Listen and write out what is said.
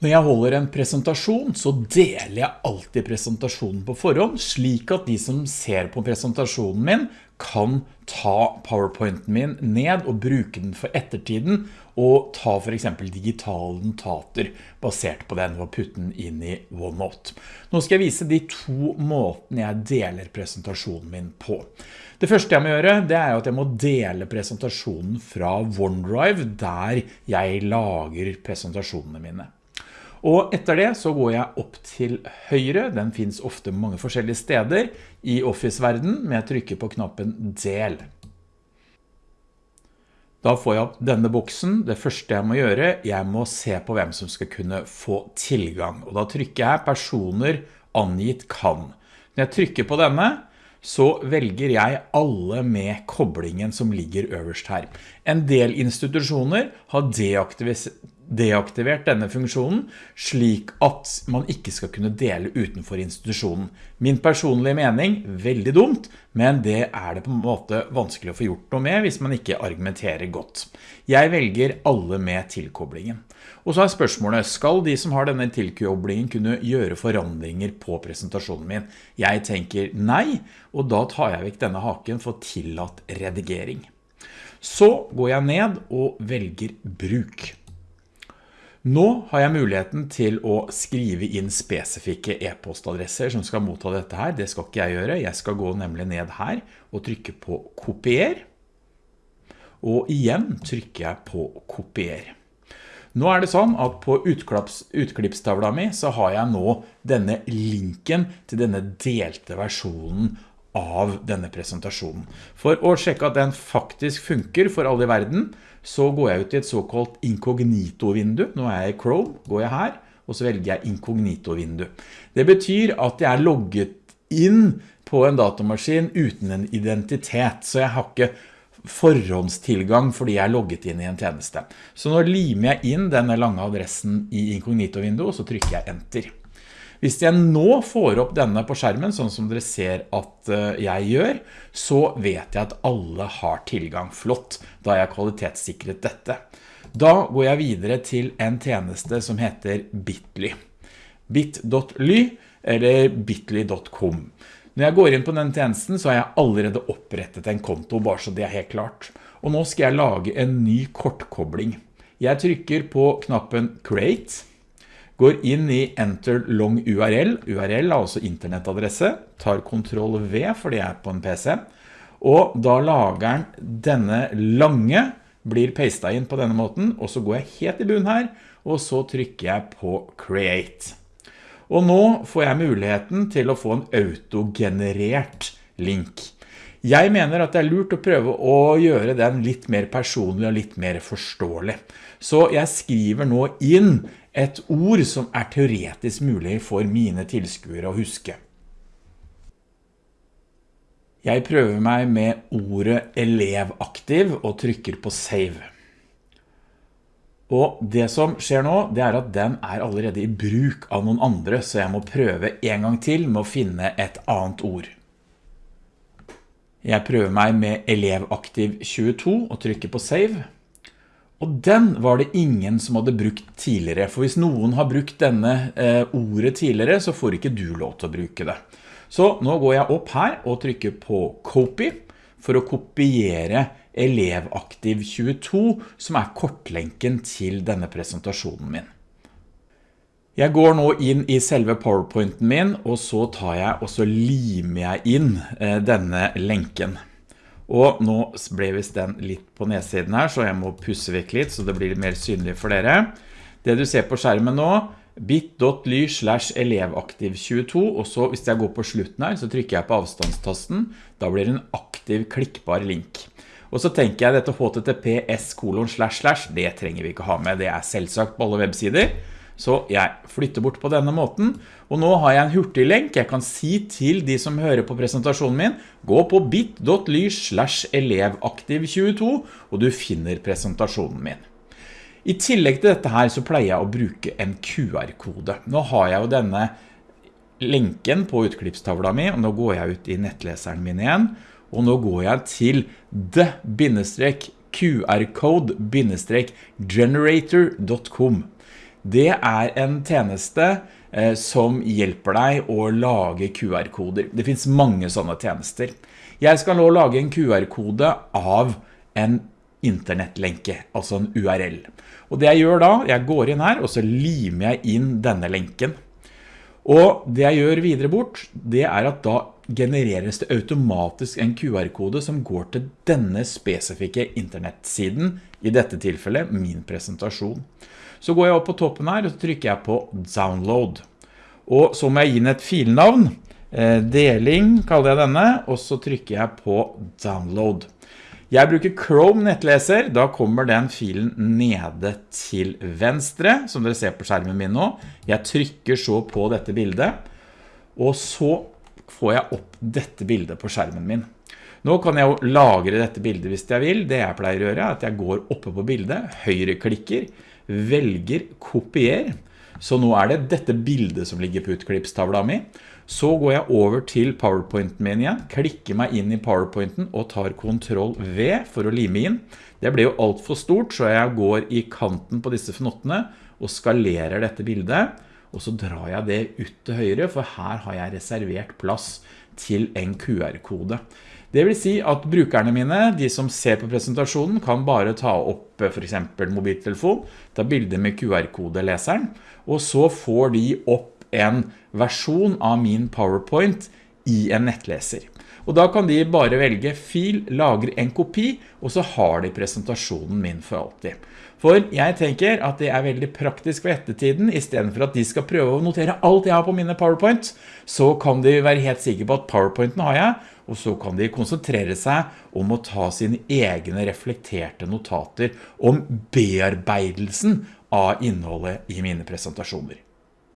Når jeg holder en presentasjon, så deler jeg alltid presentasjonen på forhånd, slik at de som ser på presentasjonen min kan ta PowerPointen min ned og bruke den for ettertiden, og ta for eksempel digitale notater basert på den og putte den inn i OneNote. Nå skal jeg vise de to måtene jeg deler presentasjonen min på. Det første jeg må gjøre, det er at jeg må dele presentasjonen fra OneDrive, der jeg lager presentasjonene mine. Og etter det så går jeg opp til høyre, den finnes ofte mange forskjellige steder i Office-verden, men jeg trykker på knappen Del. Da får jeg opp denne boksen. Det første jeg må gjøre, jeg må se på hvem som skal kunne få tilgang. Og da trykker jeg personer angitt kan. Når jeg trykker på denne, så velger jeg alle med koblingen som ligger øverst her. En del institusjoner har deaktivisert deaktivert denne funksjonen slik at man ikke skal kunne dele utenfor institusjonen. Min personlige mening, veldig dumt, men det er det på en måte vanskelig å få gjort noe med hvis man ikke argumenterer godt. Jeg velger alle med tilkoblingen. Og så er spørsmålet, skal de som har denne tilkoblingen kunne gjøre forandringer på presentasjonen min? Jeg tenker nei, og da tar jeg vekk denne haken for tillatt redigering. Så går jeg ned og velger bruk. Nå har jeg muligheten til å skrive inn spesifikke e-postadresser som skal motta dette her. Det skal ikke jeg gjøre. Jeg skal gå nemlig ned her og trykke på kopier. Og igjen trykker jeg på kopier. Nå er det sånn at på utklippstavla mi så har jeg nå denne linken til denne delte versjonen av denne presentasjonen. For å sjekke at den faktisk funker for alle i verden, så går jeg ut i et såkalt inkognito-vindu. Nå er jeg i Chrome, går jeg her, og så velger jeg inkognito-vindu. Det betyr at jeg er logget inn på en datamaskin uten en identitet, så jeg har ikke forhåndstilgang fordi jeg er logget inn i en tjeneste. Så nå limer jeg inn denne lange adressen i inkognito-vinduet, og så trykker jeg enter. Hvis jeg nå får opp denne på skjermen, sånn som dere ser at eh, jeg gjør, så vet jeg at alle har tilgang flott, da jeg kvalitetssikret dette. Da går jeg videre til en tjeneste som heter Bitly. bit.ly eller bitly.com. Når jeg går inn på den tjenesten, så har jeg allerede opprettet en konto, bare så det er helt klart. Og nå skal jeg lage en ny kortkobling. Jeg trykker på knappen Create, går inn i Enter Long URL, URL er altså internettadresse, tar Ctrl V fordi jeg er på en PC, og da lager den denne lange, blir pastet inn på denne måten, og så går jeg helt i bunn her, og så trykker jeg på Create. Og nå får jeg muligheten til å få en autogenerert link. Jeg mener at det er lurt å prøve å gjøre den litt mer personlig og litt mer forståelig. Så jeg skriver nå inn et ord som er teoretisk mulig for mine tilskuere å huske. Jeg prøver meg med ordet elevaktiv og trykker på save. Og det som skjer nå, det er at den er allerede i bruk av noen andre, så jeg må prøve en gang til med å finne et annet ord. Jeg prøver meg med elevaktiv 22 og trykker på save. Og den var det ingen som hadde brukt tidligere, for hvis noen har brukt denne eh, ordet tidligere, så får ikke du lov til å bruke det. Så nå går jeg opp her og trykker på Copy for å kopiere elevaktiv 22, som er kortlenken til denne presentasjonen min. Jeg går nå inn i selve PowerPointen min, og så tar jeg og så limer jeg inn eh, denne lenken. Og nå ble vist den litt på nedsiden her, så jeg må pusse vekk litt, så det blir mer synlig for dere. Det du ser på skjermen nå, bit.ly slash elevaktiv22, og så hvis jeg går på slutten her, så trykker jeg på avstandstasten. Da blir det en aktiv klikkbar link. Og så tenker jeg dette https kolon slash slash, det trenger vi ikke ha med, det er selvsagt på alle websider. Så jeg flytter bort på denne måten, og nå har jeg en hurtig lenk. Jeg kan si til de som hører på presentasjonen min, gå på bit.ly slash elevaktiv22, og du finner presentasjonen min. I tillegg til dette her så pleier jeg å bruke en QR-kode. Nå har jeg jo denne lenken på utklippstavla mi, og nå går jeg ut i nettleseren min igjen, og nå går jeg til the-qrcode-generator.com. det er en tjeneste eh, som hjelper deg å lage QR-koder. Det finns mange sånne tjenester. Jeg skal nå lage en QR-kode av en internettlenke, altså en URL. Og det jeg gjør da, jeg går inn her, og så limer jeg inn denne lenken. Og det jeg gjør videre bort, det er at da genereres det automatisk en QR-kode som går til denne spesifikke internettsiden, i dette tilfellet min presentasjon. Så går jeg opp på toppen her, og trykker jeg på download. Og så må jeg gi den et filnavn, eh, deling kaller jeg denne, og så trykker jeg på download. Jeg bruker Chrome nettleser, da kommer den filen nede til venstre, som dere ser på skjermen min nå. Jeg trykker så på dette bildet, og så får jeg opp dette bildet på skjermen min. Nå kan jeg jo lagre dette bildet hvis jeg vil. Det jeg pleier å gjøre er at jeg går oppe på bildet, høyreklikker, velger kopier. Så nå er det dette bildet som ligger på utklippstavla mi. Så går jeg over til PowerPointen min igjen, klikker meg inn i PowerPointen og tar Ctrl V for å lime inn. Det ble jo alt for stort, så jeg går i kanten på disse fnottene og skalerer dette bildet og så drar jeg det ut til høyre, for her har jeg reservert plass til en QR-kode. Det vil si at brukerne mine, de som ser på presentasjonen, kan bare ta opp for eksempel mobiltelefon, ta bilder med QR-kodeleseren, og så får de opp en versjon av min PowerPoint i en nettleser. Og da kan de bare velge fil, lagre en kopi, og så har de presentasjonen min for alltid. For jeg tenker at det er veldig praktisk for ettertiden, i stedet for at de skal prøve å notere alt jeg har på mine PowerPoint, så kan de være helt sikre på at PowerPointen har jeg, og så kan de konsentrere seg om å ta sine egne reflekterte notater om bearbeidelsen av innholdet i mine presentasjoner.